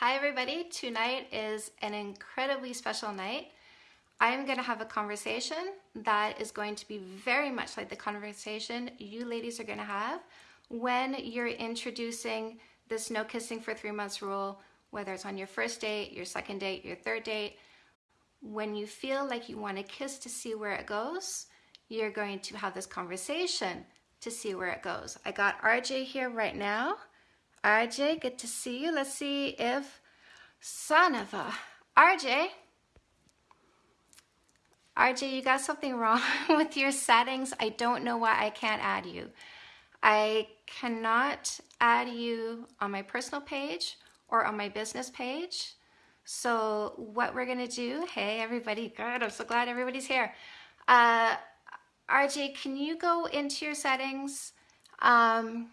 Hi everybody, tonight is an incredibly special night. I am going to have a conversation that is going to be very much like the conversation you ladies are going to have when you're introducing this no kissing for three months rule, whether it's on your first date, your second date, your third date. When you feel like you want to kiss to see where it goes, you're going to have this conversation to see where it goes. I got RJ here right now. RJ, good to see you. Let's see if, son of a, RJ, RJ, you got something wrong with your settings. I don't know why I can't add you. I cannot add you on my personal page or on my business page. So what we're gonna do, hey everybody, good, I'm so glad everybody's here. Uh, RJ, can you go into your settings? Um,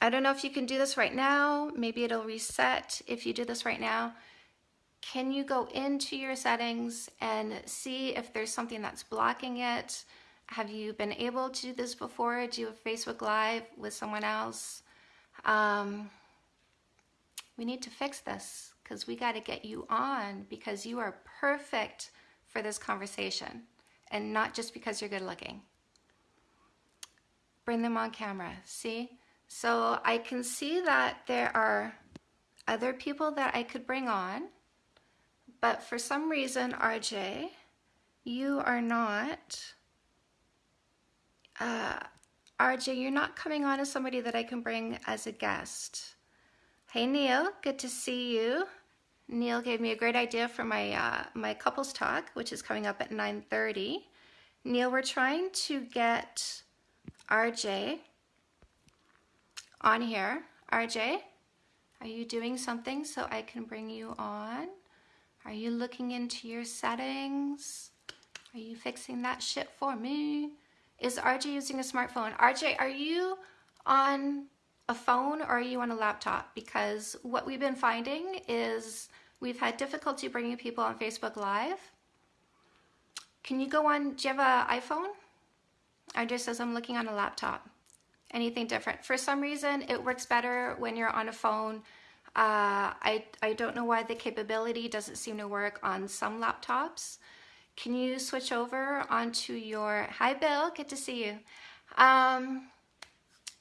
I don't know if you can do this right now. Maybe it'll reset if you do this right now. Can you go into your settings and see if there's something that's blocking it? Have you been able to do this before? Do a Facebook Live with someone else? Um, we need to fix this because we got to get you on because you are perfect for this conversation and not just because you're good looking. Bring them on camera, see? So I can see that there are other people that I could bring on, but for some reason, RJ, you are not, uh, RJ, you're not coming on as somebody that I can bring as a guest. Hey Neil, good to see you. Neil gave me a great idea for my uh, my couples talk, which is coming up at 9.30. Neil, we're trying to get RJ on here. RJ, are you doing something so I can bring you on? Are you looking into your settings? Are you fixing that shit for me? Is RJ using a smartphone? RJ, are you on a phone or are you on a laptop? Because what we've been finding is we've had difficulty bringing people on Facebook Live. Can you go on, do you have an iPhone? RJ says I'm looking on a laptop anything different. For some reason, it works better when you're on a phone. Uh, I, I don't know why the capability doesn't seem to work on some laptops. Can you switch over onto your, hi Bill, good to see you. Um,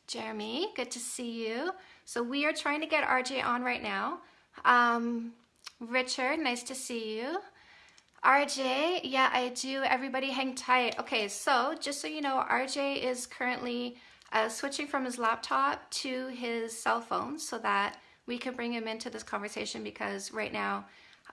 Jeremy, good to see you. So we are trying to get RJ on right now. Um, Richard, nice to see you. RJ, yeah, I do. Everybody hang tight. Okay, so just so you know, RJ is currently uh, switching from his laptop to his cell phone so that we can bring him into this conversation because right now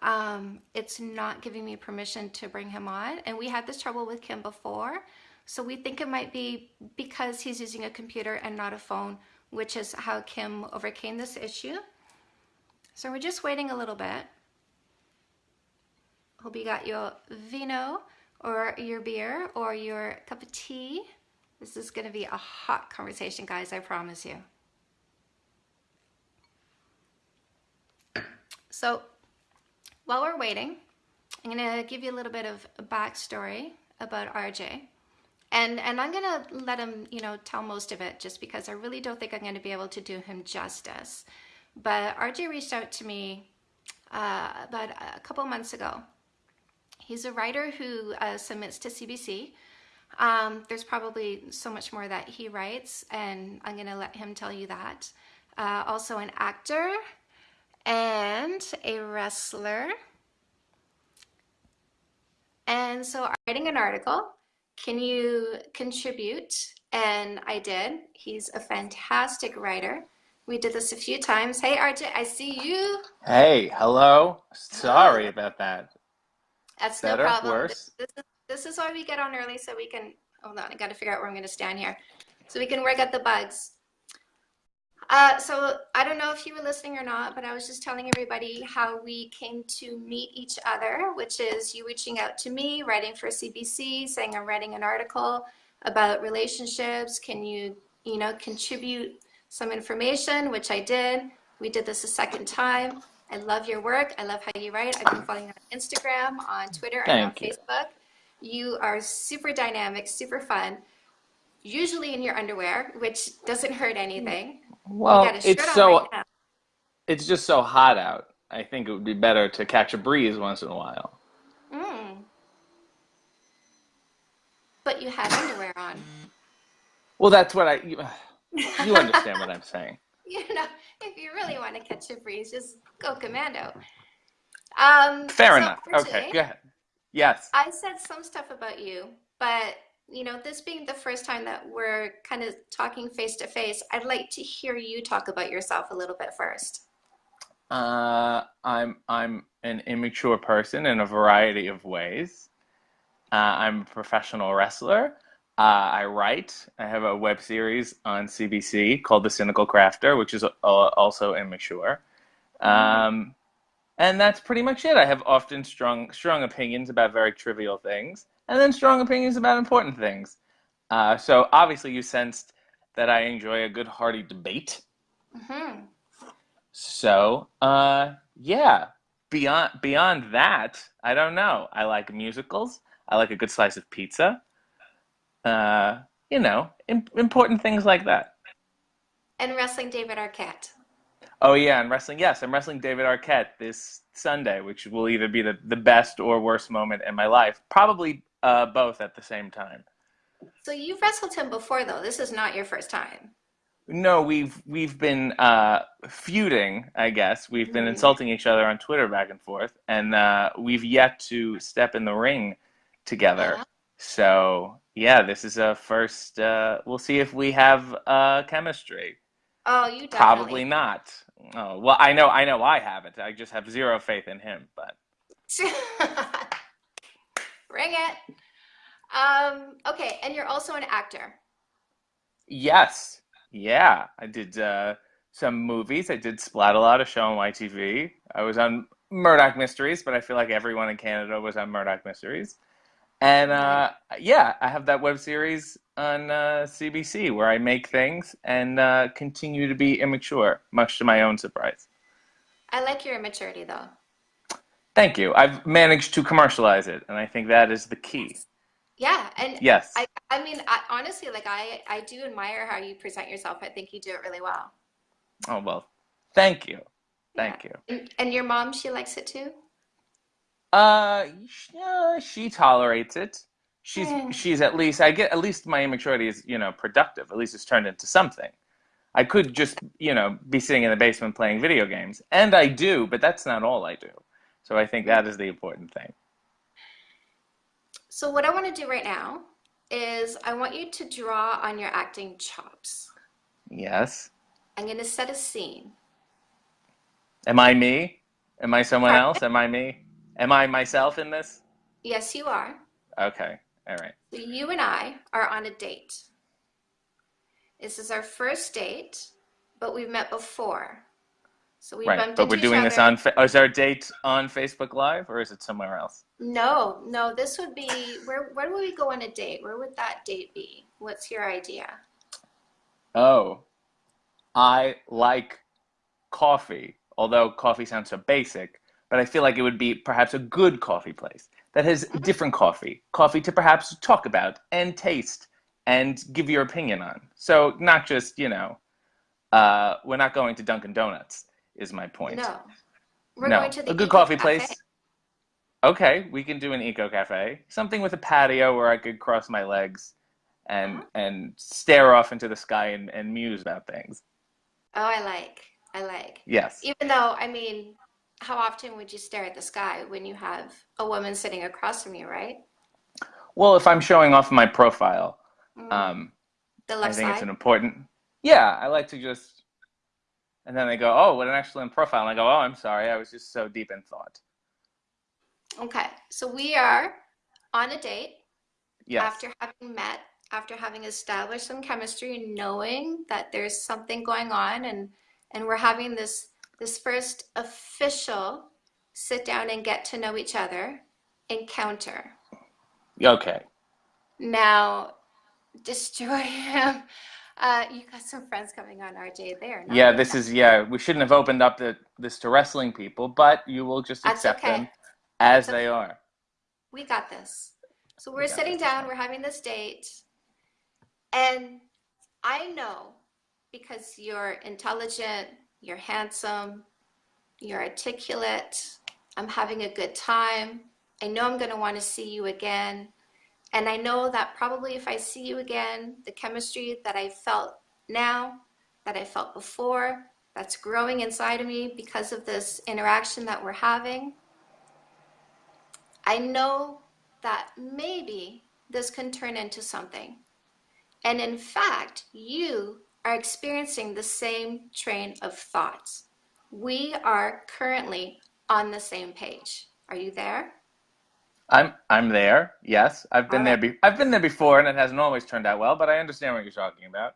um, it's not giving me permission to bring him on. And we had this trouble with Kim before. So we think it might be because he's using a computer and not a phone, which is how Kim overcame this issue. So we're just waiting a little bit. Hope you got your vino or your beer or your cup of tea. This is going to be a hot conversation, guys, I promise you. So while we're waiting, I'm going to give you a little bit of a backstory about RJ. And, and I'm going to let him, you know, tell most of it just because I really don't think I'm going to be able to do him justice. But RJ reached out to me uh, about a couple months ago. He's a writer who uh, submits to CBC um, there's probably so much more that he writes, and I'm going to let him tell you that. Uh, also an actor and a wrestler. And so writing an article, can you contribute? And I did. He's a fantastic writer. We did this a few times. Hey, RJ, I see you. Hey, hello. Sorry about that. That's Better, no problem. Worse? This, this is this is why we get on early so we can, hold on, I gotta figure out where I'm gonna stand here. So we can work out the bugs. Uh, so I don't know if you were listening or not, but I was just telling everybody how we came to meet each other, which is you reaching out to me, writing for CBC, saying I'm writing an article about relationships. Can you, you know, contribute some information, which I did. We did this a second time. I love your work. I love how you write. I've been following you on Instagram, on Twitter, Thank and on you. Facebook. You are super dynamic, super fun, usually in your underwear, which doesn't hurt anything. Well, it's so, right it's just so hot out. I think it would be better to catch a breeze once in a while. Mm. But you had underwear on. Well, that's what I. You, you understand what I'm saying. You know, if you really want to catch a breeze, just go commando. Um, Fair so enough. Okay, go ahead. Yes. I said some stuff about you, but you know, this being the first time that we're kind of talking face to face, I'd like to hear you talk about yourself a little bit first. Uh, I'm I'm an immature person in a variety of ways. Uh, I'm a professional wrestler. Uh, I write. I have a web series on CBC called The Cynical Crafter, which is uh, also immature. Mm. Um, and that's pretty much it. I have often strong strong opinions about very trivial things, and then strong opinions about important things. Uh, so obviously, you sensed that I enjoy a good hearty debate. hmm So, uh, yeah. Beyond beyond that, I don't know. I like musicals. I like a good slice of pizza. Uh, you know, im important things like that. And wrestling David Arquette. Oh yeah, and wrestling. Yes, I'm wrestling David Arquette this Sunday, which will either be the, the best or worst moment in my life. Probably uh, both at the same time. So you've wrestled him before, though. This is not your first time. No, we've we've been uh, feuding, I guess. We've been Mm. insulting each other on Twitter back and forth, and uh, we've yet to step in the ring together. Uh-huh. So yeah, this is a first. Uh, we'll see if we have uh, chemistry. Oh, you Probably not. Oh, well, I know, I know, I have it. I just have zero faith in him. But Bring it. Um, okay, and you're also an actor. yes, yeah, I did uh, some movies. I did Splatalot, a show on YTV. I was on Murdoch Mysteries, but I feel like everyone in Canada was on Murdoch Mysteries. And uh, yeah, I have that web series on uh, CBC where I make things and uh, continue to be immature, much to my own surprise. I like your immaturity, though. Thank you. I've managed to commercialize it, and I think that is the key. Yeah, and Yes. I, I mean, I, honestly, like I, I do admire how you present yourself. I think you do it really well. Oh, well, thank you. Yeah. Thank you. And, and your mom, she likes it too? Uh, uh, she tolerates it. She's Hmm. she's at least I get at least my immaturity is, you know, productive. At least it's turned into something. I could just, you know, be sitting in the basement playing video games, and I do, but that's not all I do. So I think that is the important thing. So what I want to do right now is I want you to draw on your acting chops. Yes. I'm going to set a scene. Am I me? Am I someone else? Am I me? Am I myself in this? Yes, you are. Okay. All right. So you and I are on a date. This is our first date, but we've met before. So we Right. But we're doing this on, is our date on Facebook Live or is it somewhere else? No, no, this would be where where would we go on a date? Where would that date be? What's your idea? Oh, I like coffee, although coffee sounds so basic, but I feel like it would be perhaps a good coffee place that has different coffee, coffee to perhaps talk about and taste and give your opinion on. So not just, you know, uh, we're not going to Dunkin' Donuts, is my point. No. We're No, going to the a good Eco coffee Cafe. place. Okay, we can do an eco cafe, something with a patio where I could cross my legs and Uh-huh. and stare off into the sky and, and muse about things. Oh, I like. I like. Yes. Even though, I mean, how often would you stare at the sky when you have a woman sitting across from you, right? Well, if I'm showing off my profile, Mm, um, the I left think it's an important. Yeah, I like to just, and then they go, "Oh, what an excellent profile," and I go, "Oh, I'm sorry, I was just so deep in thought." Okay, so we are on a date Yes. after having met, after having established some chemistry and knowing that there's something going on and and we're having this this first official sit down and get to know each other encounter. Okay. Now, destroy him. Uh, you got some friends coming on, RJ. there. Yeah, this is yeah. We shouldn't have opened up the, this to wrestling people, but you will just That's accept them as That's they okay. are. We got this. So We we're got sitting this. down, we're having this date, and I know because you're intelligent, you're handsome, You're articulate. I'm having a good time. I know I'm going to want to see you again. And I know that probably if I see you again, the chemistry that I felt now, that I felt before, that's growing inside of me because of this interaction that we're having, I know that maybe this can turn into something. And in fact, you are experiencing the same train of thoughts. We are currently on the same page. Are you there? I'm I'm there. Yes, I've been there. Be- I've been there before, and it hasn't always turned out well. But I understand what you're talking about.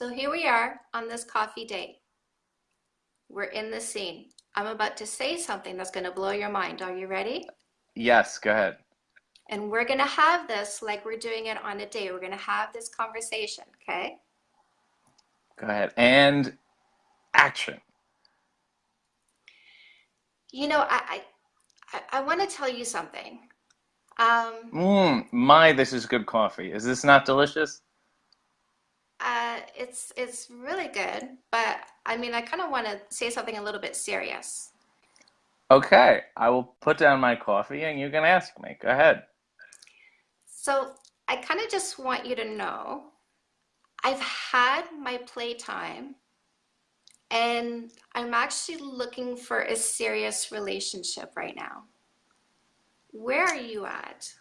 So here we are on this coffee date. We're in the scene. I'm about to say something that's going to blow your mind. Are you ready? Yes, go ahead. And we're going to have this like we're doing it on a date. We're going to have this conversation, okay? Go ahead. And action. You know, I I, I, want to tell you something. Um, Mmm, my, this is good coffee. Is this not delicious? uh, it's it's really good, but I mean, I kind of want to say something a little bit serious. Okay, I will put down my coffee, and you can ask me. Go ahead. So I kind of just want you to know I've had my playtime and I'm actually looking for a serious relationship right now. Where are you at?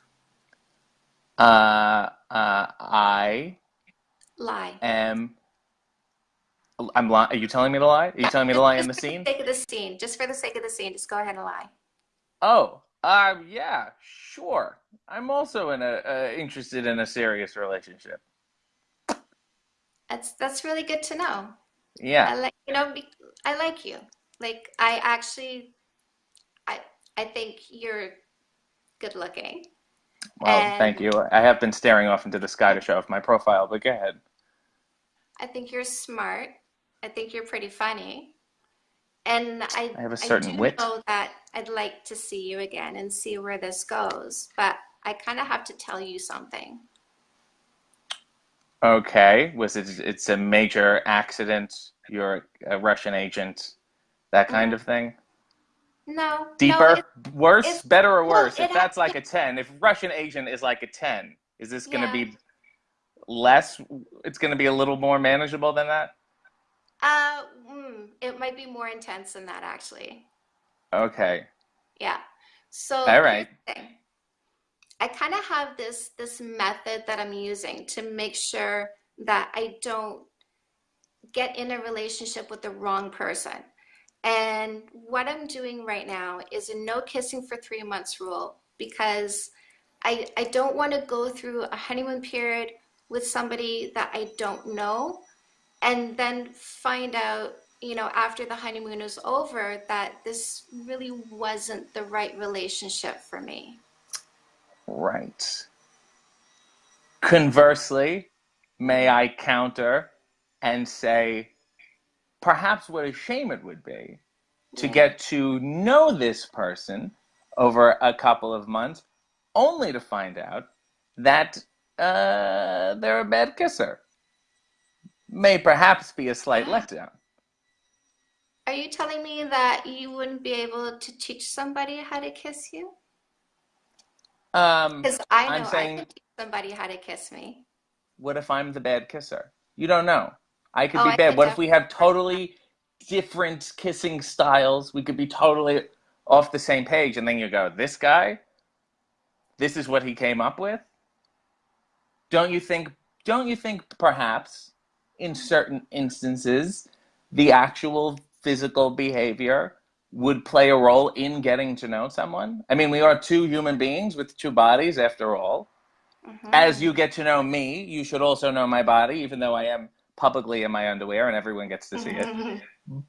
Uh, uh, I Lie. am. I'm lying. Are you telling me to lie? Are you telling me to lie in just the for the scene? sake of the scene, just for the sake of the scene, just go ahead and lie. Oh, uh, yeah, sure. I'm also in a uh, interested in a serious relationship. That's that's really good to know. Yeah. I like, you know, I like you. Like I actually I I think you're good looking. Well, thank you. I have been staring off into the sky to show off my profile, but go ahead. I think you're smart. I think you're pretty funny. And I I have a I certain do wit. know that I'd like to see you again and see where this goes, but I kind of have to tell you something. Okay, was it? It's a major accident. You're a Russian agent, that kind Mm, of thing. No, no, Deeper, worse, it's better or worse? it If ha that's like a 10, if Russian agent is like a 10, is this going to yeah. be less? It's going to be a little more manageable than that? Uh, mm, it might be more intense than that actually. Okay. Yeah. So All right. I kind of have this this method that I'm using to make sure that I don't get in a relationship with the wrong person. And what I'm doing right now is a no kissing for three months rule because I I don't want to go through a honeymoon period with somebody that I don't know and then find out, you know, after the honeymoon is over that this really wasn't the right relationship for me. Right. Conversely, may. I counter and say, perhaps what a shame it would be to get to know this person over a couple of months, only to find out that uh, they're a bad kisser. May perhaps be a slight letdown. Are you telling me that you wouldn't be able to teach somebody how to kiss you? Um, Because I I'm know I could teach somebody how to kiss me. what if I'm the bad kisser? You don't know. I could Oh, be I bad. could What if we have definitely work on that. totally different kissing styles? We could be totally off the same page, and then you go, this guy, this is what he came up with? Don't you think, don't you think perhaps in certain instances, the actual physical behavior would play a role in getting to know someone? I mean, we are two human beings with two bodies after all. As hmm you get to know me, you should also know my body, even though I am publicly in my underwear and everyone gets to see it.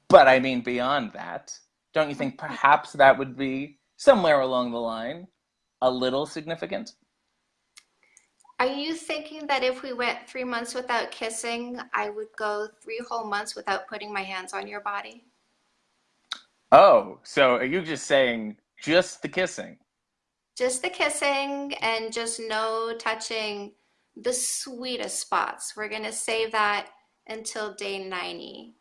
But I mean, beyond that, don't you think perhaps that would be somewhere along the line a little significant? Are you thinking that if we went three months without kissing, I would go three whole months without putting my hands on your body? Oh, so are you just saying just the kissing? Just the kissing and just no touching the sweetest spots. We're going to save that until day 90.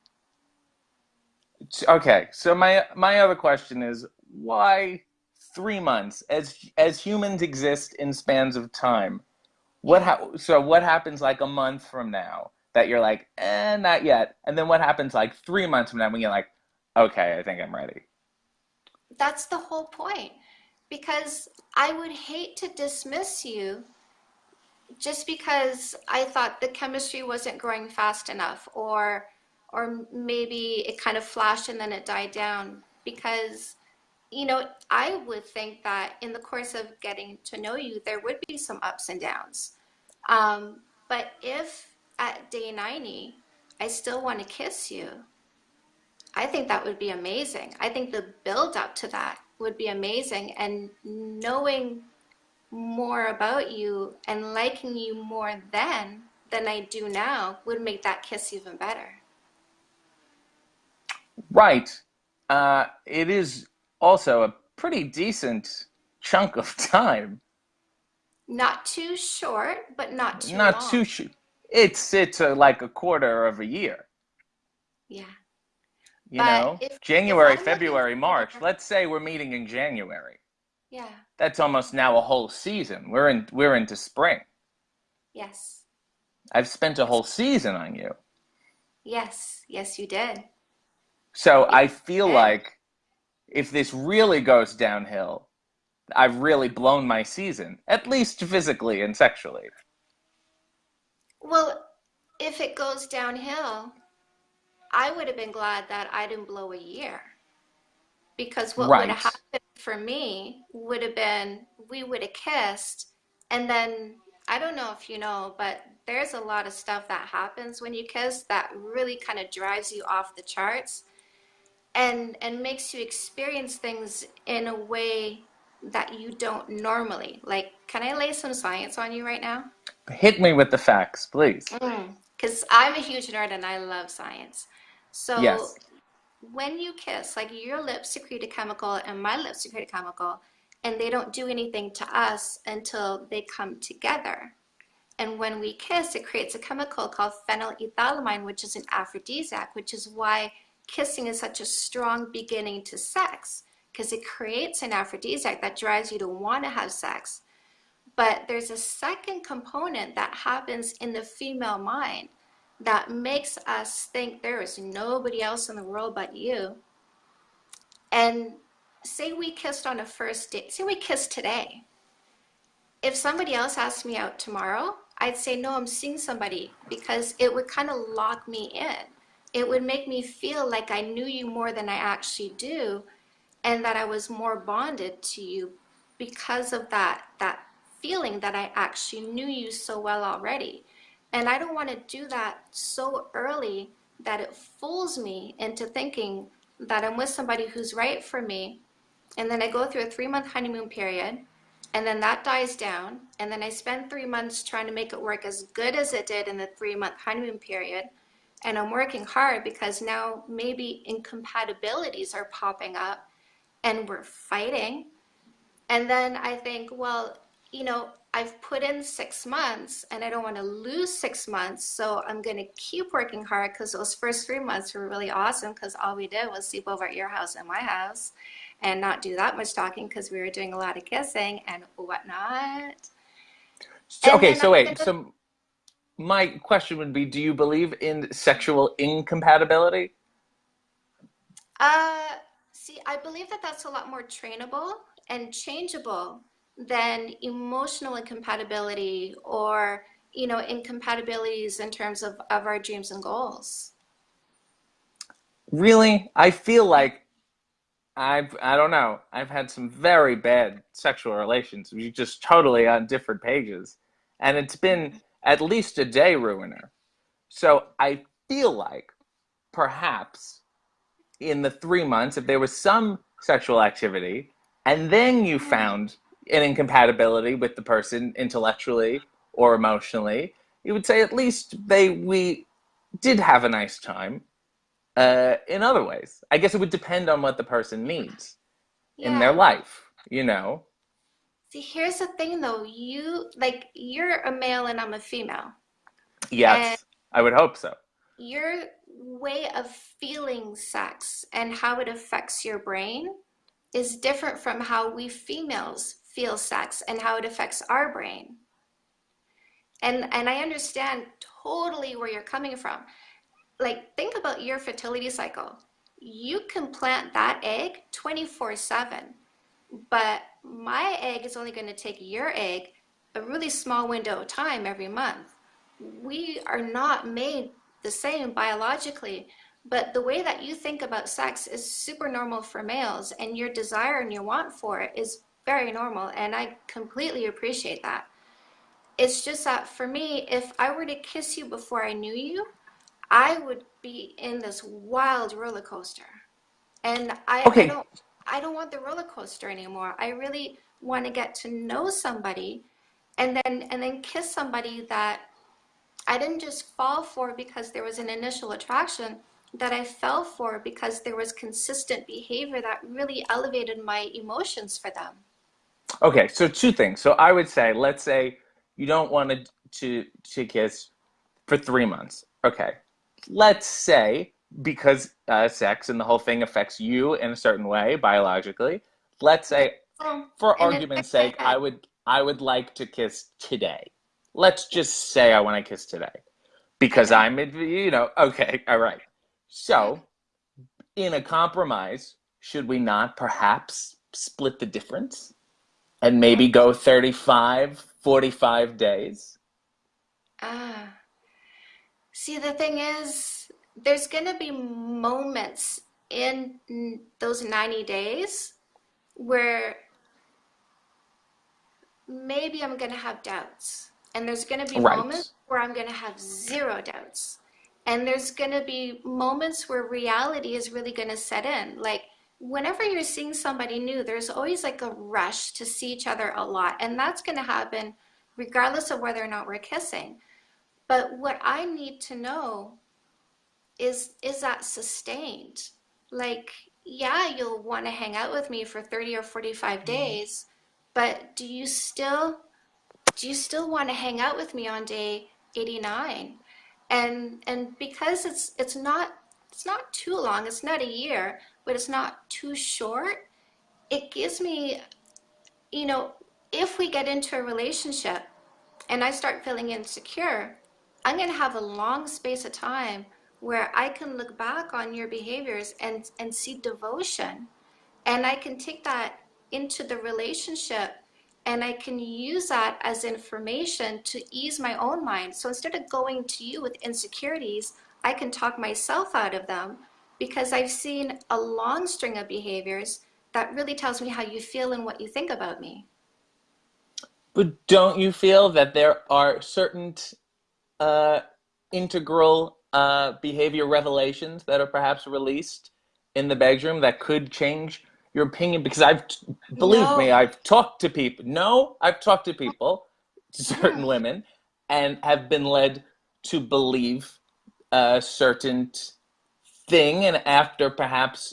Okay, so my my other question is why three months? As as humans exist in spans of time, what ha so what happens like a month from now that you're like, eh, not yet, and then what happens like three months from now when you're like, okay, I think I'm ready. That's the whole point. Because I would hate to dismiss you just because I thought the chemistry wasn't growing fast enough, or or maybe it kind of flashed and then it died down. Because, you know, I would think that in the course of getting to know you, there would be some ups and downs. Um, but if at day 90, I still want to kiss you, I think that would be amazing. I think the build up to that would be amazing. And knowing more about you and liking you more then than I do now would make that kiss even better. Right. Uh, it is also a pretty decent chunk of time. Not too short, but not too Not too short. it's it's a, like a quarter of a year, Yeah. You But know? if if January, looking February, March. Let's say we're meeting in January. yeah, That's almost now a whole season. We're in we're into spring. yes, I've spent a whole season on you. yes, yes, you did. So Yes, I feel like if this really goes downhill, I've really blown my season, at least physically and sexually. Well, if it goes downhill, I would have been glad that I didn't blow a year. because what would have happened for me would have been we would have kissed and then I don't know if you know, but there's a lot of stuff that happens when you kiss that really kind of drives you off the charts and and makes you experience things in a way that you don't normally. Like, can I lay some science on you right now? Hit me with the facts, please. Mm, because I'm a huge nerd and I love science. So Yes. when you kiss, like your lips secrete a chemical and my lips secrete a chemical, and they don't do anything to us until they come together. And when we kiss, it creates a chemical called phenylethylamine, which is an aphrodisiac, which is why kissing is such a strong beginning to sex, because it creates an aphrodisiac that drives you to want to have sex. But there's a second component that happens in the female mind that makes us think there is nobody else in the world but you. And say we kissed on a first date, say we kissed today. If somebody else asked me out tomorrow, I'd say, no, I'm seeing somebody because it would kind of lock me in. It would make me feel like I knew you more than I actually do and that I was more bonded to you because of that that feeling that I actually knew you so well already. And I don't want to do that so early that it fools me into thinking that I'm with somebody who's right for me. And then I go through a three month honeymoon period, and then that dies down. And then I spend three months trying to make it work as good as it did in the three month honeymoon period. And I'm working hard because now maybe incompatibilities are popping up and we're fighting. And then I think, well, you know, I've put in six months and I don't want to lose six months. So I'm going to keep working hard because those first three months were really awesome because all we did was sleep over at your house and my house and not do that much talking because we were doing a lot of kissing and whatnot. So, And okay, so wait. to, So my question would be, do you believe in sexual incompatibility? uh, see, I believe that that's a lot more trainable and changeable than emotional incompatibility or, you know, incompatibilities in terms of, of our dreams and goals. Really? I feel like I've, I don't know. I've had some very bad sexual relations. We just totally on different pages. And it's been at least a day ruiner. So I feel like perhaps in the three months, if there was some sexual activity, and then you mm-hmm. found an incompatibility with the person intellectually or emotionally, you would say at least they we did have a nice time uh, in other ways. I guess it would depend on what the person needs in their life, you know? See, here's the thing though. You, like, you're a male and I'm a female. And Yes, I would hope so. you're way of feeling sex and how it affects your brain is different from how we females feel sex and how it affects our brain. And and I understand totally where you're coming from. Like think about your fertility cycle. You can plant that egg 24/7. But my egg is only going to take your egg a really small window of time every month. We are not made the same biologically, but the way that you think about sex is super normal for males, and your desire and your want for it is very normal, and I completely appreciate that. It's just that for me, if I were to kiss you before I knew you, I would be in this wild roller coaster. And I, I don't I don't want the roller coaster anymore. I really want to get to know somebody and then and then kiss somebody that I didn't just fall for because there was an initial attraction, that I fell for because there was consistent behavior that really elevated my emotions for them. Okay, so two things. So I would say, let's say you don't want to to, to kiss for three months. Okay, let's say because uh, sex and the whole thing affects you in a certain way biologically. Let's say, Oh, for argument's sake, I would I would like to kiss today. Let's just say I want to kiss today because I'm, you know, okay, all right. So, in a compromise, should we not perhaps split the difference? And maybe go 35, 45 days. Ah. See, the thing is, there's gonna be moments in those 90 days where maybe I'm going to have doubts. And there's going to be moments where I'm going to have zero doubts. And there's going to be moments where reality is really going to set in. Like, whenever you're seeing somebody new, there's always like a rush to see each other a lot. And that's going to happen regardless of whether or not we're kissing. But what I need to know is is that sustained? Like, yeah, you'll want to hang out with me for 30 or 45 mm-hmm. days, but do you still do you still want to hang out with me on day 89 and and because it's it's not it's not too long it's not a year but it's not too short it gives me you know if we get into a relationship and i start feeling insecure i'm going to have a long space of time where i can look back on your behaviors and and see devotion and I can take that into the relationship and I can use that as information to ease my own mind. So instead of going to you with insecurities, I can talk myself out of them because I've seen a long string of behaviors that really tells me how you feel and what you think about me. But don't you feel that there are certain uh, integral uh, behavior revelations that are perhaps released in the bedroom that could change your opinion? Because I've, believe me, I've talked to people. No, I've talked to people, certain Mm, women, and have been led to believe a certain thing, and after perhaps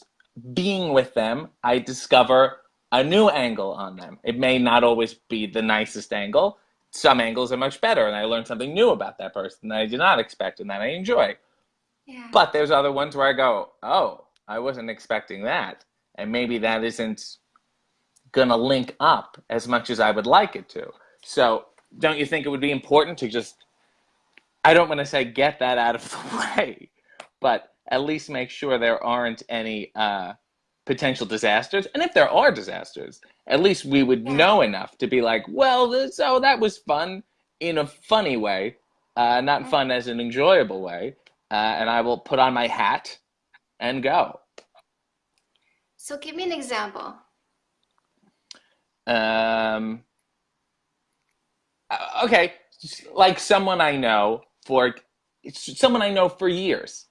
being with them, I discover a new angle on them. It may not always be the nicest angle. Some angles are much better, and I learn something new about that person that I did not expect and that I enjoy. yeah. But there's other ones where I go, oh, I wasn't expecting that. And maybe that isn't going to link up as much as I would like it to. So don't you think it would be important to just I don't want to say get that out of the way, but at least make sure there aren't any uh, potential disasters. And if there are disasters, at least we would Yeah. know enough to be like, well, oh, that was fun in a funny way, uh, not Mm. fun as an enjoyable way. Uh, and I will put on my hat and go. So give me an example. Um, uh, okay, like someone I know for someone I know for years.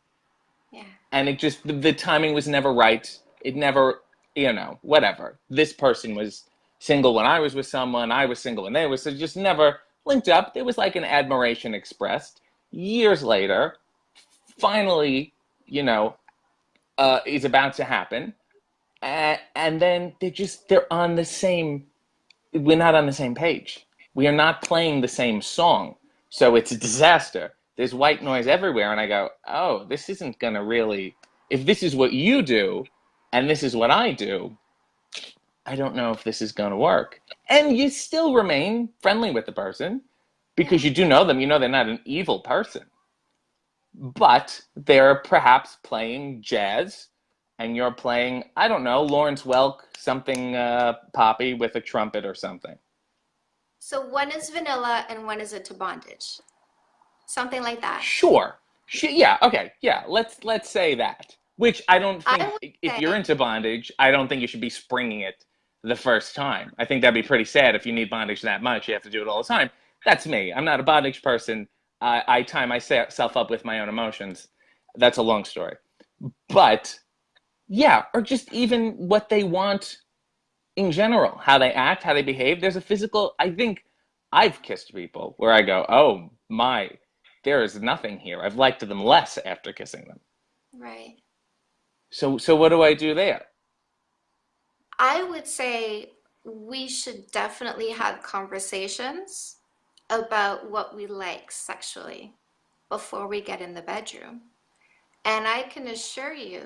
And it just the, the timing was never right. It never, you know, whatever. This person was single when I was with someone. I was single when they were. So just never linked up. There was like an admiration expressed. Years later, finally, you know, uh, is about to happen, and then they just they're on the same. We're not on the same page. We are not playing the same song. So it's a disaster. There's white noise everywhere. And I go, oh, this isn't going to really, if this is what you do and this is what I do, I don't know if this is going to work. And you still remain friendly with the person because you do know them. You know they're not an evil person. But they're perhaps playing jazz and you're playing, I don't know, Lawrence Welk, something uh, poppy with a trumpet or something. So one is vanilla and one is to bondage. Something like that. Sure. Yeah, okay. Yeah, let's let's say that. Which I don't think I if you're into bondage, I don't think you should be springing it the first time. I think that'd be pretty sad if you need bondage that much, you have to do it all the time. That's me. I'm not a bondage person. I, I tie myself up with my own emotions. That's a long story. But yeah, or just even what they want in general, how they act, how they behave. There's a physical, I think I've kissed people where I go, oh my, there is nothing here. I've liked them less after kissing them. Right. So, so what do I do there? I would say we should definitely have conversations about what we like sexually before we get in the bedroom. And I can assure you,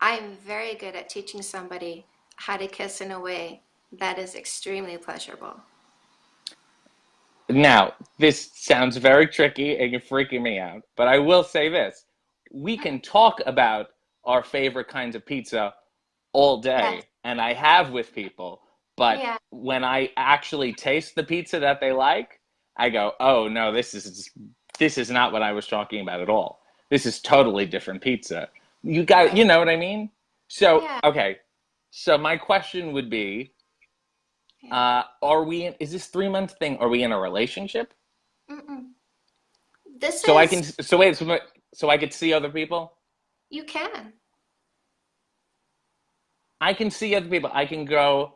I'm very good at teaching somebody how to kiss in a way that is extremely pleasurable. Now, this sounds very tricky and you're freaking me out, but I will say this. We can talk about our favorite kinds of pizza all day, Yes. and I have with people, but Yeah. when I actually taste the pizza that they like, I go, "Oh no, this is this is not what I was talking about at all. This is totally different pizza." You got, you know what I mean? So, Yeah. okay. So my question would be, Yeah. uh, are we in, is this three month thing? Are we in a relationship? Mm-mm. This So I can, so wait, so, so I could see other people? you can. I can see other people. I can go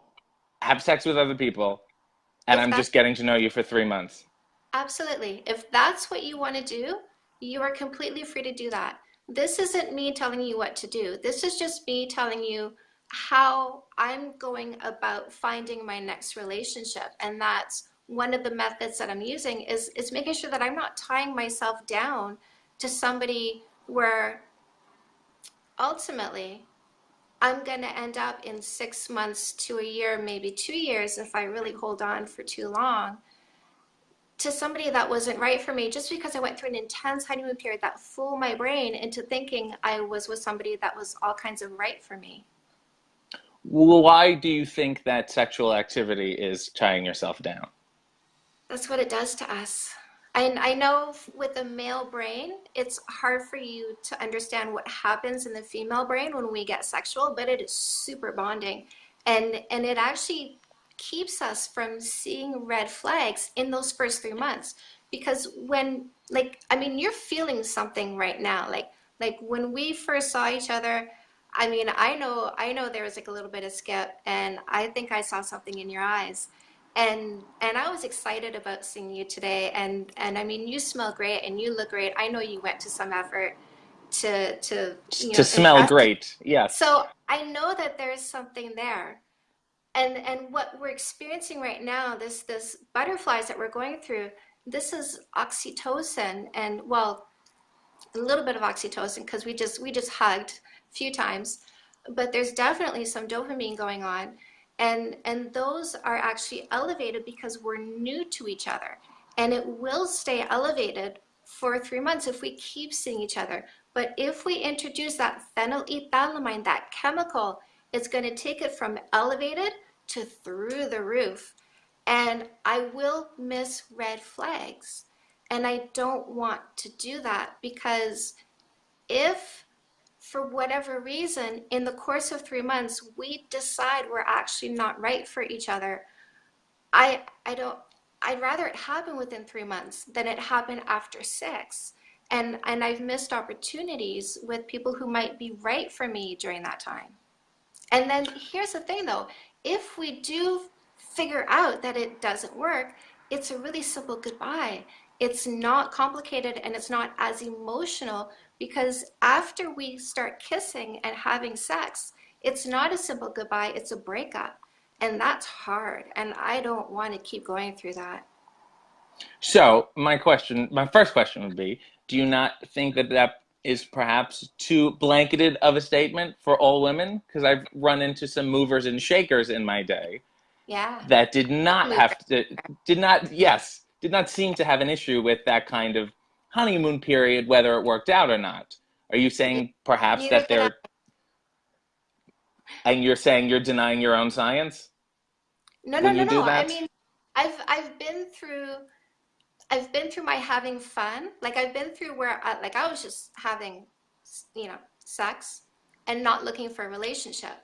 have sex with other people, and If I'm just getting to know you for three months. Absolutely. If that's what you want to do, you are completely free to do that. This isn't me telling you what to do. This is just me telling you how I'm going about finding my next relationship. And that's one of the methods that I'm using is, is making sure that I'm not tying myself down to somebody where ultimately I'm going to end up in six months to a year, maybe two years, if I really hold on for too long to somebody that wasn't right for me just because I went through an intense honeymoon period that fooled my brain into thinking I was with somebody that was all kinds of right for me. Why do you think that sexual activity is tying yourself down? That's what it does to us. And I know with the male brain, it's hard for you to understand what happens in the female brain when we get sexual, but it is super bonding. And and it actually keeps us from seeing red flags in those first three months. Because when like I mean you're feeling something right now. Like like when we first saw each other, I mean I know I know there was like a little bit of skip and I think I saw something in your eyes and and I was excited about seeing you today and and I mean you smell great and you look great. I know you went to some effort to to you To know smell great, yes. So I know that there's something there. And and what we're experiencing right now, this this butterflies that we're going through, this is oxytocin and well, a little bit of oxytocin because we just we just hugged few times, but there's definitely some dopamine going on, and and those are actually elevated because we're new to each other, and it will stay elevated for three months if we keep seeing each other. But if we introduce that phenylethylamine, that chemical, it's going to take it from elevated to through the roof, and I will miss red flags. And I don't want to do that because if for whatever reason in the course of three months we decide we're actually not right for each other, I I don't I'd rather it happen within three months than it happen after six. And and I've missed opportunities with people who might be right for me during that time. And then here's the thing though, if we do figure out that it doesn't work, it's a really simple goodbye. It's not complicated and it's not as emotional because after we start kissing and having sex, it's not a simple goodbye, it's a breakup. And that's hard. And I don't want to keep going through that. So my question, my first question would be, do you not think that that is perhaps too blanketed of a statement for all women? Because I've run into some movers and shakers in my day Yeah. that did not have to, did not, yes, did not seem to have an issue with that kind of honeymoon period, whether it worked out or not. Are you saying perhaps that they're, and you're saying you're denying your own science No, no, when no, do no. I mean, I've I've been through I've been through my having fun. Like I've been through where I, like I was just having, you know, sex and not looking for a relationship.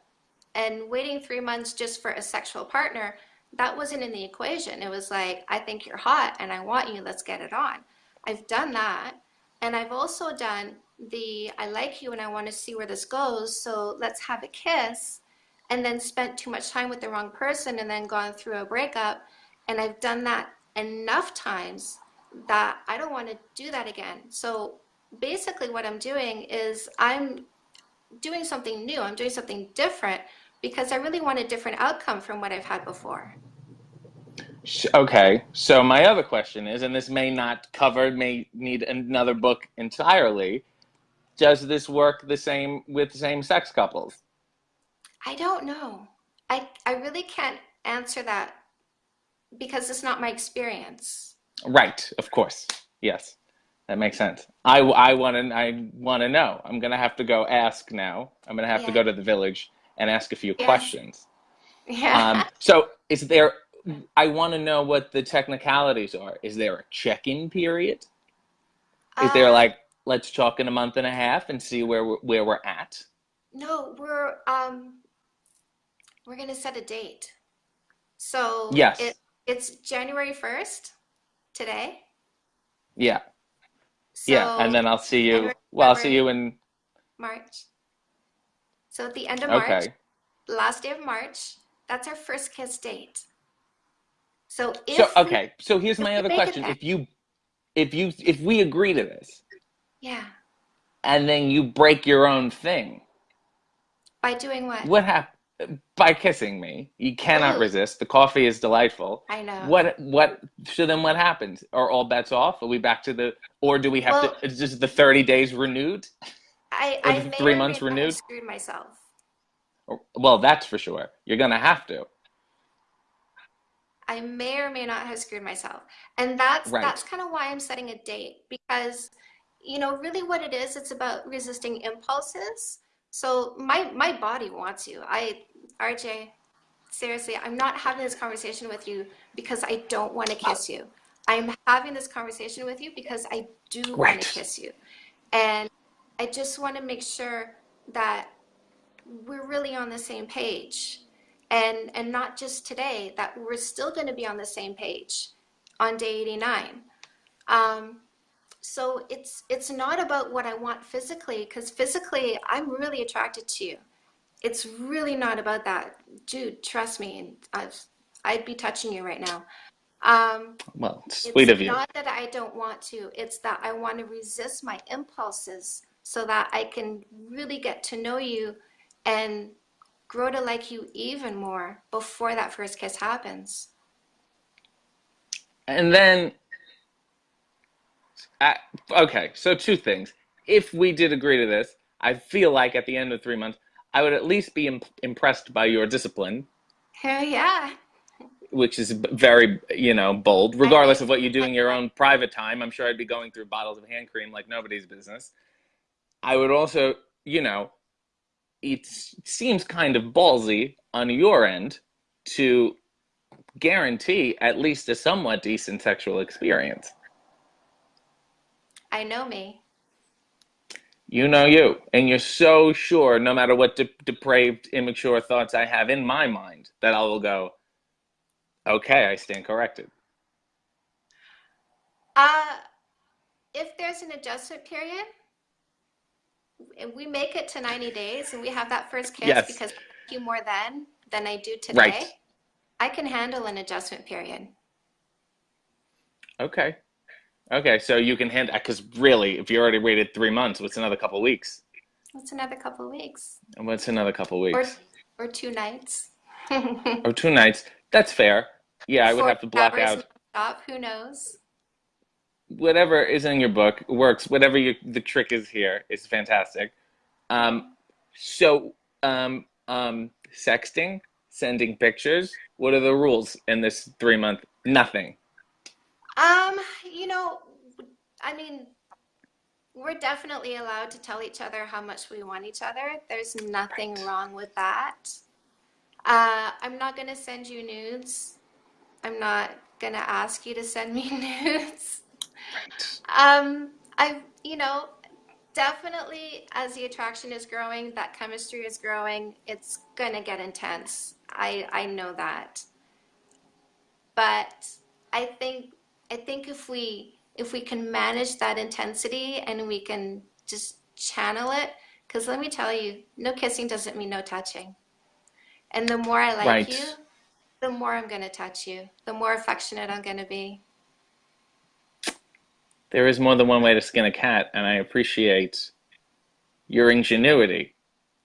And waiting three months just for a sexual partner, that wasn't in the equation. It was like, I think you're hot and I want you, let's get it on. I've done that. And I've also done the I like you and I want to see where this goes, so let's have a kiss and then spent too much time with the wrong person and then gone through a breakup. And I've done that enough times that I don't want to do that again. So basically, what I'm doing is I'm doing something new, I'm doing something different because I really want a different outcome from what I've had before. Okay, so my other question is, and this may not cover, may need another book entirely. Does this work the same with same sex couples? I don't know. I, I really can't answer that because it's not my experience. Right, of course. Yes, that makes sense. I, I want to I want to know. I'm gonna have to go ask now. I'm gonna have to go to the village and ask a few Yes. questions. Yeah. Um, so is there? I want to know what the technicalities are. Is there a check-in period? Is there Uh, like let's talk in a month and a half and see where we're, where we're at? no, we're um we're gonna set a date. So it Yes. it's January 1st today. Yeah. Yeah, and then I'll see you. January, Well, I'll see you in. March. So at the end of March, Okay. last day of March, that's our first kiss date. So So if we okay. So here's my other question. If you, if you, if we agree to this, yeah. and then you break your own thing, By doing what? what hap- By kissing me, you cannot Ooh, resist. The coffee is delightful. I know. What, what? So then, what happens? Are all bets off? Are we back to the? Or do we have to? Well, Is just the thirty days renewed, I I three months renewed? screwed myself. Well, that's for sure. You're gonna have to. I may or may not have screwed myself. And that's Right. that's kind of why I'm setting a date because you know, really what it is, it's about resisting impulses. So my my body wants you. I RJ, seriously, I'm not having this conversation with you because I don't want to uh, kiss you. I'm having this conversation with you because I do want to kiss you. And I just want to make sure that we're really on the same page and and not just today that we're still going to be on the same page on day 89 um, so it's it's not about what i want physically because physically i'm really attracted to you. It's really not about that. Dude trust me I've, i'd be touching you right now. Um, Well, sweet it's of you. not that I don't want to, it's that I want to resist my impulses so that I can really get to know you and grow to like you even more before that first kiss happens. And then, okay. So two things. If we did agree to this, I feel like at the end of three months, I would at least be imp- impressed by your discipline, Hell yeah. which is very, you know, bold. Regardless of what you do in your own private time, I'm sure I'd be going through bottles of hand cream like nobody's business. I would also, you know, it seems kind of ballsy on your end to guarantee at least a somewhat decent sexual experience. I know me. You know you, and you're so sure, no matter what de- depraved, immature thoughts I have in my mind, that I will go, okay, I stand corrected. Uh, if there's an adjustment period, we make it to 90 days and we have that first kiss Yes, because I you more then than I do today, right. I can handle an adjustment period. Okay. Okay, so you can hand, because really, if you already waited three months, what's another couple weeks? What's another couple of weeks. And what's another couple Or weeks? or two nights. Or two nights? That's fair. Yeah, I would 40 have to block out. stop, who knows? Whatever is in your book works. Whatever you, the trick is here is fantastic. Um, so, um, um, sexting, sending pictures. What are the rules in this three month? Nothing. Um, you know, I mean, we're definitely allowed to tell each other how much we want each other. There's nothing Right. wrong with that. Uh, I'm not gonna send you nudes. I'm not gonna ask you to send me nudes. Right. Um, I, you know, definitely as the attraction is growing, that chemistry is growing, it's gonna get intense. I I know that. But I think I think if we if we can manage that intensity and we can just channel it, because let me tell you, no kissing doesn't mean no touching. And the more I like you, the more I'm gonna touch you, the more affectionate I'm gonna be. There is more than one way to skin a cat, and I appreciate your ingenuity.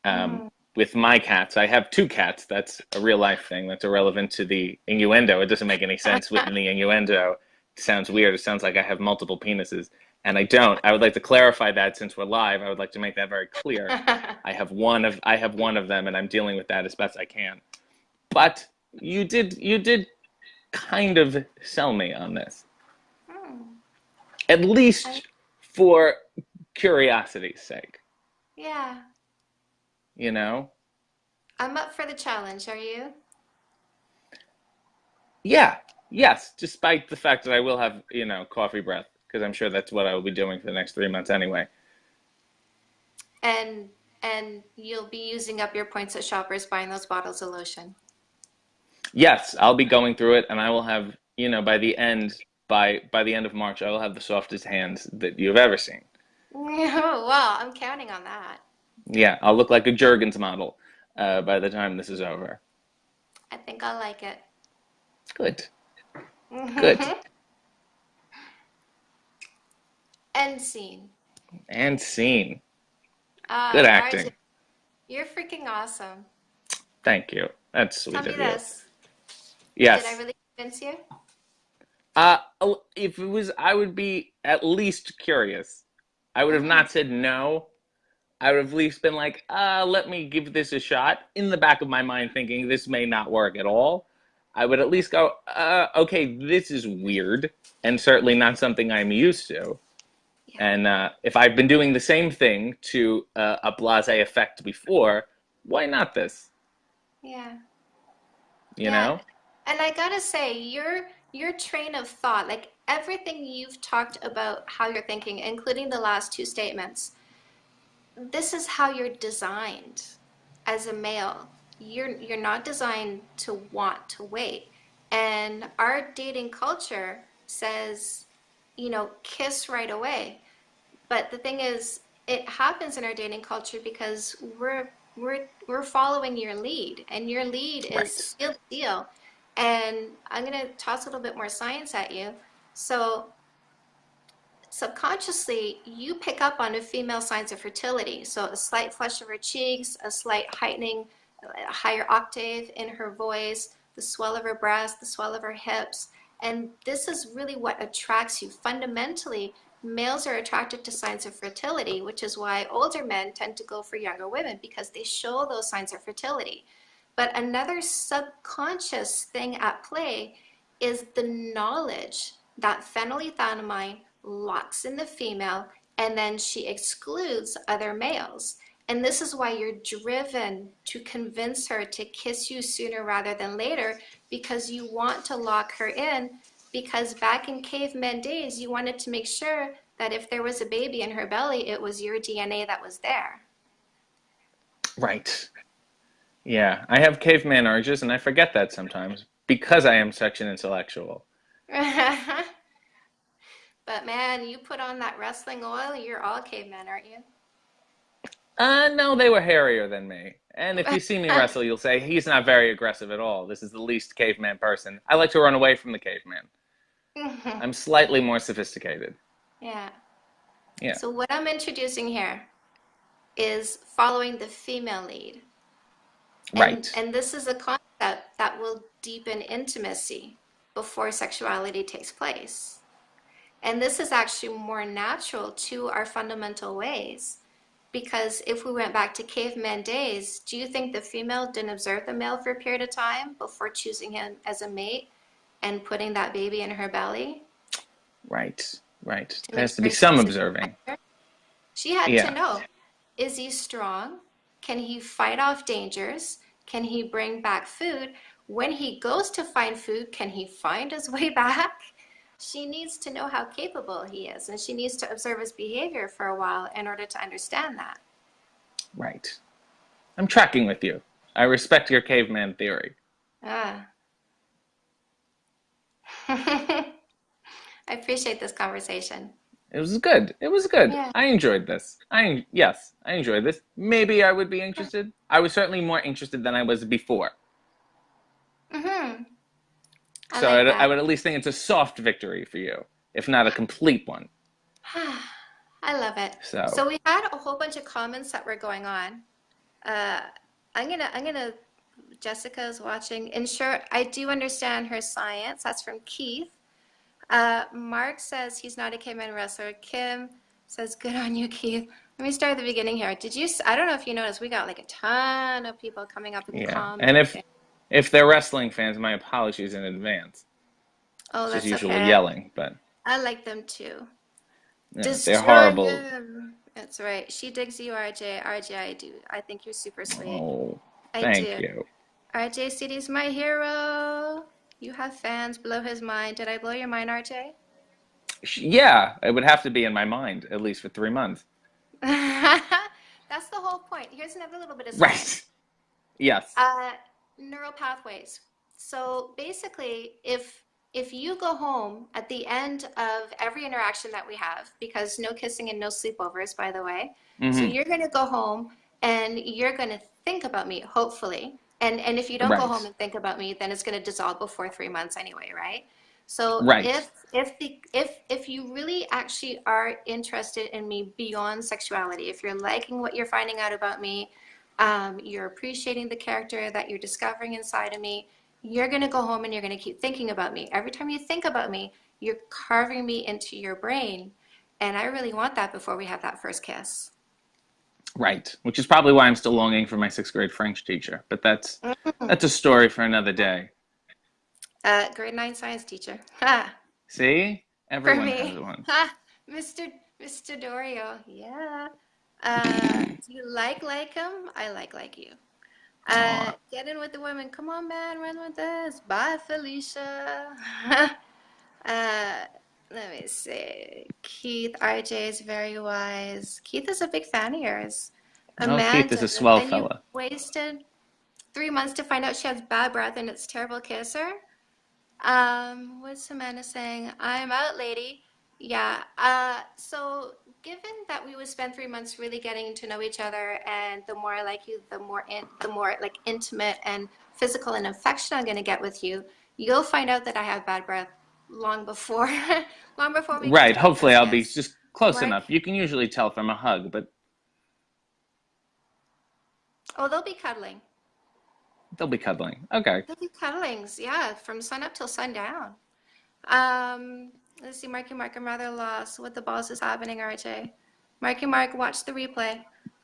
Um, Mm. with my cats, I have two cats. That's a real life thing. That's irrelevant to the innuendo. It doesn't make any sense within the innuendo. It sounds weird. It sounds like I have multiple penises, and I don't. I would like to clarify that since we're live. I would like to make that very clear. I have one of I have one of them, and I'm dealing with that as best I can. But you did you did kind of sell me on this. At least for curiosity's sake. Yeah, You know? I'm up for the challenge. Are you? Yeah, yes, despite the fact that I will have, you know, coffee breath, because I'm sure that's what I will be doing for the next three months anyway. And and you'll be using up your points at Shoppers buying those bottles of lotion. Yes, I'll be going through it, and I will have, you know, by the end, by by the end of March, I will have the softest hands that you've ever seen. Oh, Well, I'm counting on that. Yeah, I'll look like a Jergens model uh, by the time this is over. I think I'll like it. Good, good. End scene. And scene. Uh, Good RJ, acting. you're freaking awesome. Thank you. That's Tell sweet me of you. this. Yes. Did I really convince you? Uh, if it was, I would be at least curious. I would have not said no. I would have at least been like, uh, let me give this a shot. In the back of my mind, thinking this may not work at all. I would at least go, uh, okay, this is weird, and certainly not something I'm used to. Yeah. And uh, if I've been doing the same thing to uh, a blasé effect before, why not this? Yeah. You Yeah. know? And I gotta say, your your train of thought, like everything you've talked about how you're thinking, including the last two statements, this is how you're designed as a male. You're you're not designed to want to wait. And our dating culture says, you know, kiss right away. But the thing is, it happens in our dating culture because we're we're we're following your lead, and your lead is Right. seal deal. And I'm gonna toss a little bit more science at you. So subconsciously you pick up on a female signs of fertility. So a slight flush of her cheeks, a slight heightening, a higher octave in her voice, the swell of her breast, the swell of her hips. And this is really what attracts you. Fundamentally, males are attracted to signs of fertility, which is why older men tend to go for younger women because they show those signs of fertility. But another subconscious thing at play is the knowledge that phenylethylamine locks in the female and then she excludes other males. And this is why you're driven to convince her to kiss you sooner rather than later because you want to lock her in. Because back in caveman days, you wanted to make sure that if there was a baby in her belly, it was your DNA that was there. Right. Yeah, I have caveman urges, and I forget that sometimes because I am such an intellectual. But man, you put on that wrestling oil, you're all cavemen, aren't you? Uh, no, they were hairier than me. And if you see me wrestle, you'll say he's not very aggressive at all. This is the least caveman person. I like to run away from the caveman. I'm slightly more sophisticated. Yeah. Yeah. So what I'm introducing here is following the female lead. And Right. and this is a concept that will deepen intimacy before sexuality takes place. And this is actually more natural to our fundamental ways. Because if we went back to caveman days, do you think the female didn't observe the male for a period of time before choosing him as a mate and putting that baby in her belly? Right, right. To There has to be some observing. She had to know, is he strong? Can he fight off dangers? Can he bring back food? When he goes to find food, can he find his way back? She needs to know how capable he is, and she needs to observe his behavior for a while in order to understand that. right. I'm tracking with you. I respect your caveman theory. Ah. I appreciate this conversation. It was good. It was good. Yeah. I enjoyed this. I yes, I enjoyed this. Maybe I would be interested. I was certainly more interested than I was before. Mm-hmm. So like I'd, I would at least think it's a soft victory for you, if not a complete one. I love it. So So we had a whole bunch of comments that were going on. Uh, I'm gonna, I'm gonna, Jessica's watching. Ensure I do understand her science. That's from Keith. Uh, Mark says he's not a caveman wrestler. Kim says, good on you, Keith. Let me start at the beginning here. Did you, I don't know if you noticed, we got like a ton of people coming up in the yeah, and if if they're wrestling fans, my apologies in advance. Oh, It's just that's usually okay. yelling, but I like them too. yeah, they're horrible. him. That's right. She digs you, RJ. RJ, I do. I think you're super sweet. Oh, I thank do. you. RJ City's my hero. You have fans blow his mind. Did I blow your mind, RJ? Yeah, it would have to be in my mind at least for three months. That's the whole point. Here's another little bit of Right. Yes. Uh, neural pathways. So basically, if if you go home at the end of every interaction that we have, because no kissing and no sleepovers, by the way, so hmm you're going to go home and you're going to think about me, hopefully. And and if you don't go home and think about me, then it's going to dissolve before three months anyway, right? So Right. if if the if if you really actually are interested in me beyond sexuality, if you're liking what you're finding out about me, um, you're appreciating the character that you're discovering inside of me, you're going to go home and you're going to keep thinking about me. Every time you think about me, you're carving me into your brain. And I really want that before we have that first kiss. Right. Which is probably why I'm still longing for my sixth grade French teacher. But that's that's a story for another day. Uh, grade nine science teacher. Ha! See? Everyone has one. Ha! Mr. Mr. Dorio. Yeah. Uh, do you like like him? I like like you. Uh, get in with the women. Come on, man, run with us. Bye, Felicia. uh, let me see. Keith, RJ is very wise. Keith is a big fan of yours. Oh, Keith is a swell fella. wasted three months to find out she has bad breath and it's terrible to kiss her? Um, what's Amanda saying? I'm out, lady. Yeah. Uh, so given that we would spend three months really getting to know each other, and the more I like you, the more in, the more like intimate and physical and affection I'm gonna get with you, you'll find out that I have bad breath long before, long before we Right. Hopefully I'll be just close enough. You can usually tell from a hug, but oh, they'll be cuddling. they'll be cuddling. Okay. They'll be cuddlings, yeah, from sun up till sundown. Um, let's see, Marky Mark, I'm rather lost. What the balls is happening, RJ? Marky Mark, watch the replay.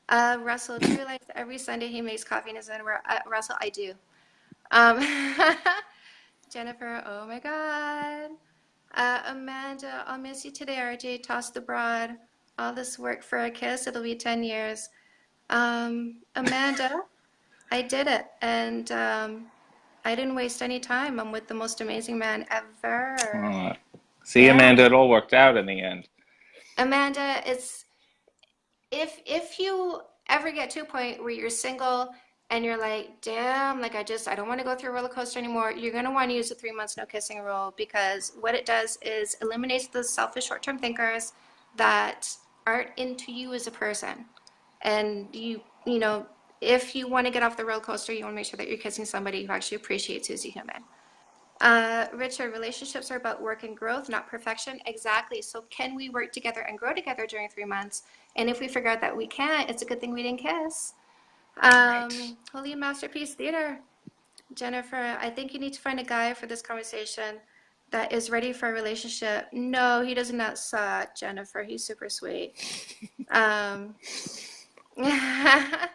Uh, Russell, do you realize every Sunday he makes coffee in his underwear? Uh, Russell, I do. Um, Jennifer, oh my God. Uh, Amanda, I'll miss you today, RJ. Toss the broad. All this work for a kiss, it'll be 10 years. Um, Amanda, I did it, and um, I didn't waste any time. I'm with the most amazing man ever. See, Yeah. Amanda, it all worked out in the end. Amanda, it's if if you ever get to a point where you're single and you're like, damn, like I just I don't want to go through a roller coaster anymore, you're gonna want to use the three months no kissing rule because what it does is eliminates the selfish short-term thinkers that aren't into you as a person. And you you know, if you want to get off the roller coaster, you want to make sure that you're kissing somebody who actually appreciates as a human. Uh, Richard, relationships are about work and growth, not perfection. Exactly. So can we work together and grow together during three months? And if we figure out that we can't, it's a good thing we didn't kiss. Right. Um, Holy Masterpiece Theater. Jennifer, I think you need to find a guy for this conversation. that is ready for a relationship. No, he does not suck, Jennifer. He's super sweet. Um, uh,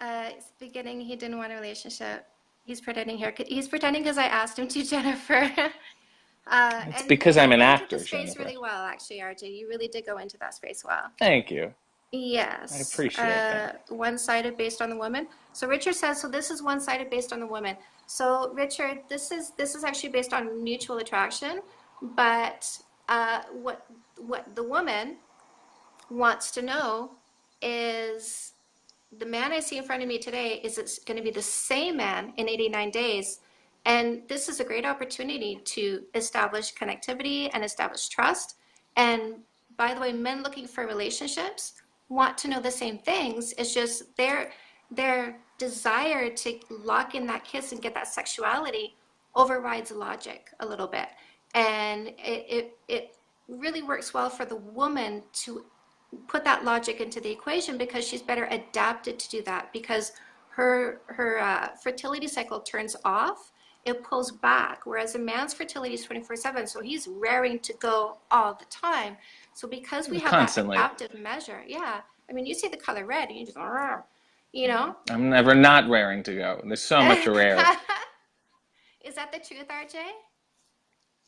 it's beginning, he didn't want a relationship. He's pretending here. He's pretending because I asked him to, Jennifer. Uh, It's because I'm an actor, space Jennifer. really well, actually, RJ. You really did go into that space well. Thank you. I Yes, appreciate uh, that. one-sided based on the woman. So Richard says, so this is one-sided based on the woman. So Richard, this is this is actually based on mutual attraction, but uh, what what the woman wants to know is the man I see in front of me today is it's going to be the same man in 89 days. And this is a great opportunity to establish connectivity and establish trust. And by the way, men looking for relationships want to know the same things. It's just their their desire to lock in that kiss and get that sexuality overrides logic a little bit. And it, it, it really works well for the woman to put that logic into the equation because she's better adapted to do that because her her uh, fertility cycle turns off it pulls back whereas a man's fertility is 24 7 so he's raring to go all the time so because we have that Constantly. adaptive measure yeah i mean you see the color red and you just you know I'm never not raring to go. There's so much to rare. is that the truth rj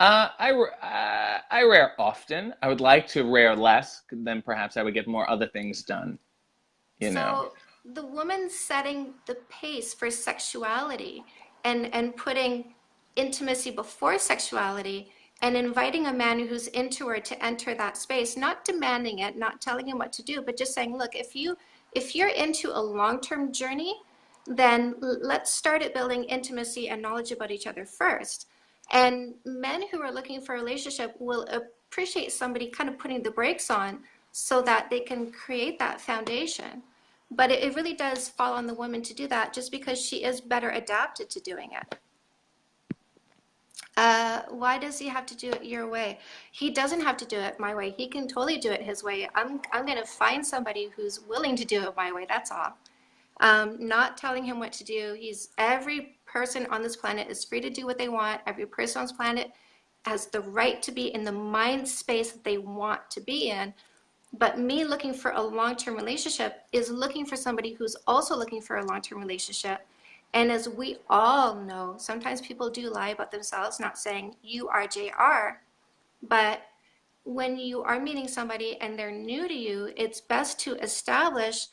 Uh, I, uh, I rare often. I would like to rare less, then perhaps I would get more other things done, you know. So the woman setting the pace for sexuality and and putting intimacy before sexuality and inviting a man who's into her to enter that space, not demanding it, not telling him what to do, but just saying, look, if you if you're into a long-term journey, then let's start at building intimacy and knowledge about each other first. And men who are looking for a relationship will appreciate somebody kind of putting the brakes on so that they can create that foundation. But it, it really does fall on the woman to do that just because she is better adapted to doing it. Uh, why does he have to do it your way? He doesn't have to do it my way. He can totally do it his way. I'm, I'm going to find somebody who's willing to do it my way. That's all. Um, not telling him what to do. He's every person on this planet is free to do what they want. Every person on this planet has the right to be in the mind space that they want to be in. But me looking for a long-term relationship is looking for somebody who's also looking for a long-term relationship. And as we all know, sometimes people do lie about themselves, not saying you are JR, but when you are meeting somebody and they're new to you, it's best to establish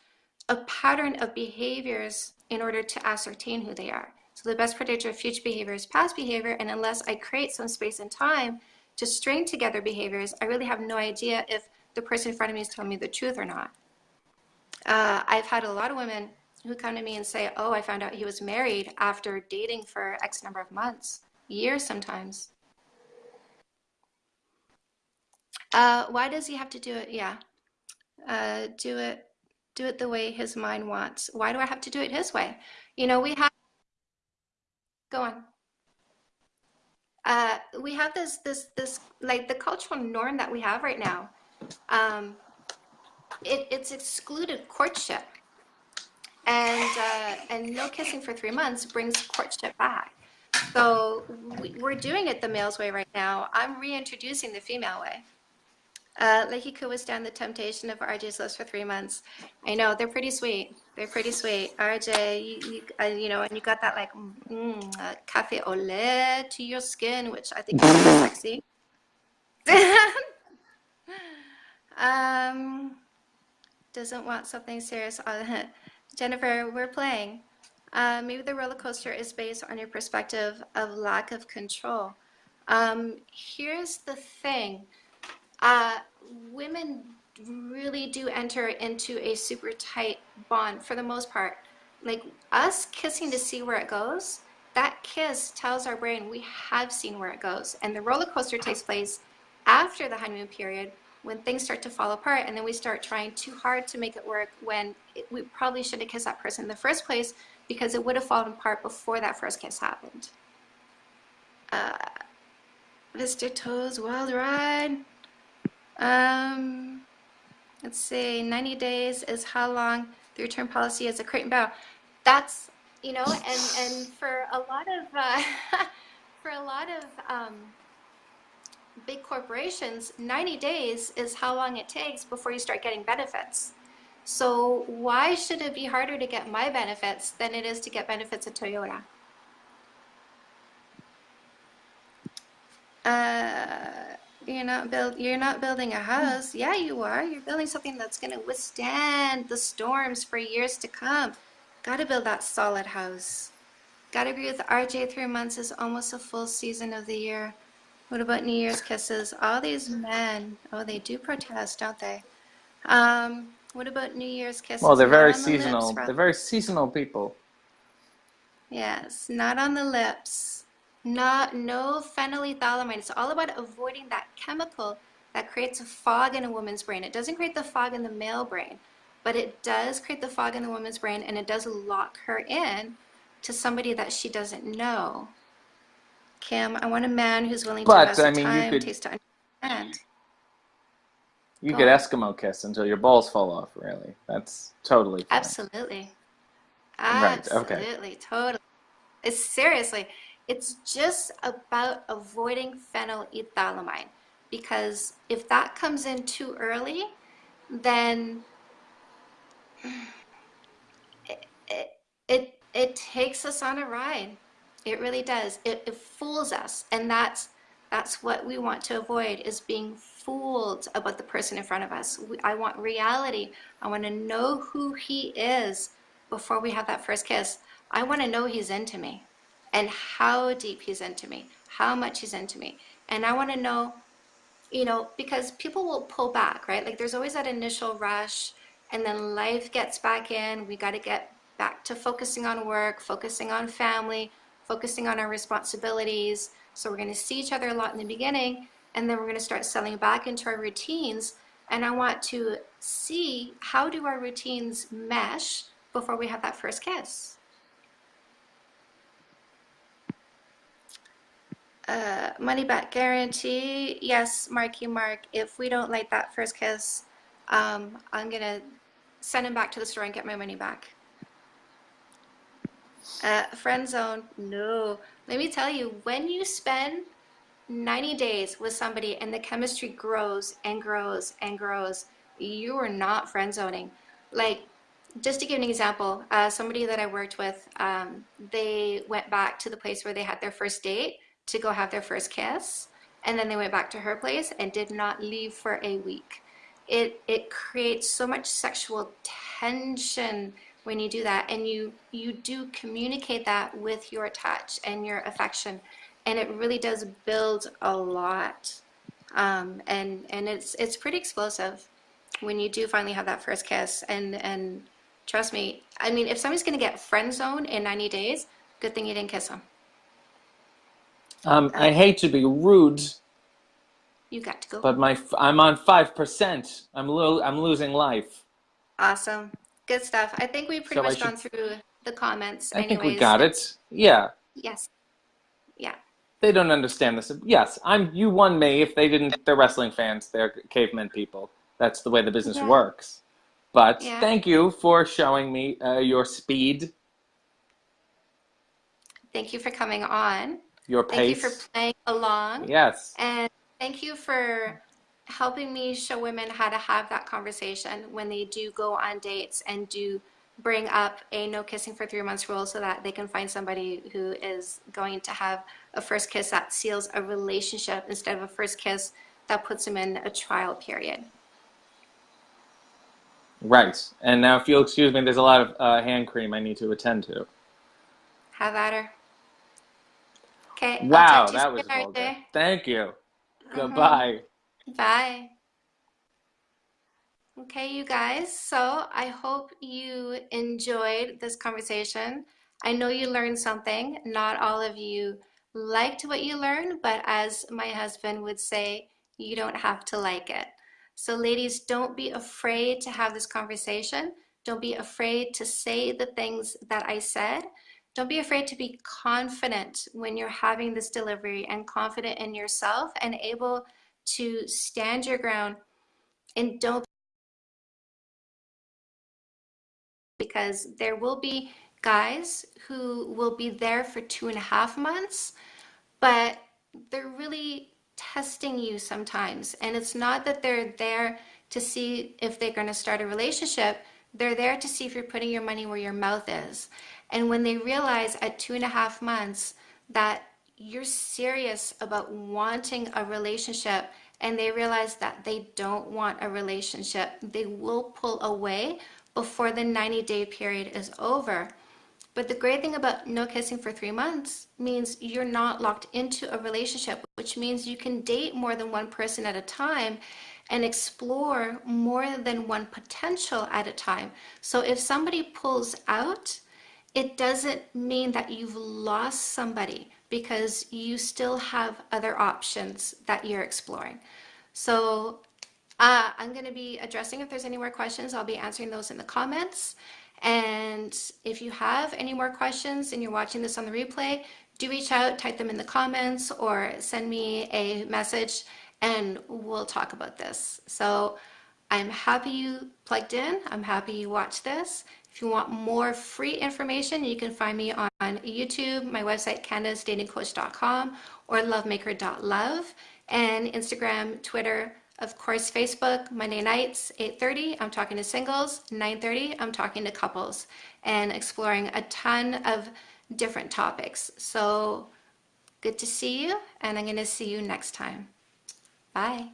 a pattern of behaviors in order to ascertain who they are. So the best predictor of future behavior is past behavior, and unless I create some space and time to string together behaviors, I really have no idea if the person in front of me is telling me the truth or not. Uh, I've had a lot of women who come to me and say, oh, I found out he was married after dating for X number of months, years sometimes. Uh, why does he have to do it? Yeah, uh, do it, do it the way his mind wants. Why do I have to do it his way? You know, we have, go on. Uh, we have this, this, this, like the cultural norm that we have right now. Um, it, it's excluded courtship, and uh, and no kissing for three months brings courtship back. So we, we're doing it the male's way right now. I'm reintroducing the female way. Uh, Leahy could withstand the temptation of RJ's lips for three months. I know they're pretty sweet. They're pretty sweet. RJ, you, you, uh, you know, and you got that like mm, uh, cafe au lait to your skin, which I think is sexy. um, doesn't want something serious. Jennifer, we're playing. Uh, maybe the roller coaster is based on your perspective of lack of control. Um, here's the thing. Uh, women really do enter into a super tight bond for the most part. Like us kissing to see where it goes, that kiss tells our brain we have seen where it goes. And the roller coaster takes place after the honeymoon period when things start to fall apart and then we start trying too hard to make it work when it, we probably should have kissed that person in the first place because it would have fallen apart before that first kiss happened. Uh, Mr. Toad's Wild Ride. Um, let's see, 90 days is how long the return policy is a Crate and Barrel. That's, you know, and, and for a lot of, uh, for a lot of um, big corporations, 90 days is how long it takes before you start getting benefits. So why should it be harder to get my benefits than it is to get benefits at Toyota? Uh, you're not build you're not building a house. Yeah, you are. You're building something that's going to withstand the storms for years to come. Got to build that solid house. Got to agree with RJ. Three months is almost a full season of the year. What about New Year's kisses? All these men, oh, they do protest, don't they? Um, what about New Year's kisses? Well, they're very the seasonal. lips, They're very seasonal people. Yes, not on the lips. Not no phenylethylamine. It's all about avoiding that chemical that creates a fog in a woman's brain. It doesn't create the fog in the male brain, but it does create the fog in the woman's brain and it does lock her in to somebody that she doesn't know. Kim, I want a man who's willing to But invest I mean, you time, could taste to understand. you Go could on. Eskimo kiss until your balls fall off. Really, that's totally fine. Absolutely. Right. Okay. Absolutely. Totally. It's seriously, it's just about avoiding phenylethylamine because if that comes in too early, then it, it, it, it takes us on a ride. It really does. It, it fools us. And that's, that's what we want to avoid is being fooled about the person in front of us. We, I want reality. I want to know who he is before we have that first kiss. I want to know he's into me and how deep he's into me, how much he's into me. And I want to know, you know, because people will pull back, right? Like there's always that initial rush and then life gets back in. We got to get back to focusing on work, focusing on family, focusing on our responsibilities. So we're going to see each other a lot in the beginning and then we're going to start settling back into our routines. And I want to see how do our routines mesh before we have that first kiss. Uh, money back guarantee. Yes, Marky Mark. If we don't like that first kiss, um, I'm gonna send him back to the store and get my money back. Uh, friend zone. No. Let me tell you, when you spend 90 days with somebody and the chemistry grows and grows and grows, you are not friend zoning. Like, just to give an example, uh, somebody that I worked with, um, they went back to the place where they had their first date to go have their first kiss, and then they went back to her place and did not leave for a week. It it creates so much sexual tension when you do that, and you you do communicate that with your touch and your affection, and it really does build a lot, um, and and it's it's pretty explosive when you do finally have that first kiss, and and trust me, I mean, if somebody's gonna get friend zoned in 90 days, good thing you didn't kiss them. Um, I hate to be rude, You got to go. but my I'm on five percent. I'm lo I'm losing life. Awesome. Good stuff. I think we've pretty So much gone through the comments I think we got it. Yeah, Yes. Yeah. they don't understand this. Yes, I'm. You won me. If they didn't, they're wrestling fans. They're cavemen people. That's the way the business Yeah. works. But Yeah. thank you for showing me uh, your speed, Thank you for coming on. your Thank you pace. for playing along. Yes. And thank you for helping me show women how to have that conversation when they do go on dates and do bring up a no kissing for three months rule so that they can find somebody who is going to have a first kiss that seals a relationship instead of a first kiss that puts them in a trial period. Right. And now, if you'll excuse me, there's a lot of uh, hand cream I need to attend to. Have at her. Okay. Wow, talk to you that was vulgar. Thank you. Mhm. Goodbye. Bye. Okay, you guys. So I hope you enjoyed this conversation. I know you learned something. Not all of you liked what you learned, but as my husband would say, you don't have to like it. So, ladies, don't be afraid to have this conversation. Don't be afraid to say the things that I said. Don't be afraid to be confident when you're having this delivery and confident in yourself and able to stand your ground and don't because there will be guys who will be there for two and a half months but they're really testing you sometimes. And it's not that they're there to see if they're going to start a relationship. They're there to see if you're putting your money where your mouth is. And when they realize at two and a half months that you're serious about wanting a relationship and they realize that they don't want a relationship, they will pull away before the 90 day period is over. But the great thing about no kissing for three months means you're not locked into a relationship, which means you can date more than one person at a time and explore more than one potential at a time. So if somebody pulls out, it doesn't mean that you've lost somebody because you still have other options that you're exploring. So uh, I'm going to be addressing if there's any more questions, I'll be answering those in the comments. And if you have any more questions and you're watching this on the replay, do reach out, type them in the comments or send me a message and we'll talk about this. So I'm happy you plugged in. I'm happy you watched this. If you want more free information, you can find me on YouTube, my website, candacesdatingcoach.com or lovemaker.love and Instagram, Twitter, of course, Facebook, Monday nights, 8.30, I'm talking to singles, 9.30, I'm talking to couples and exploring a ton of different topics. So good to see you and I'm gonna see you next time. Bye.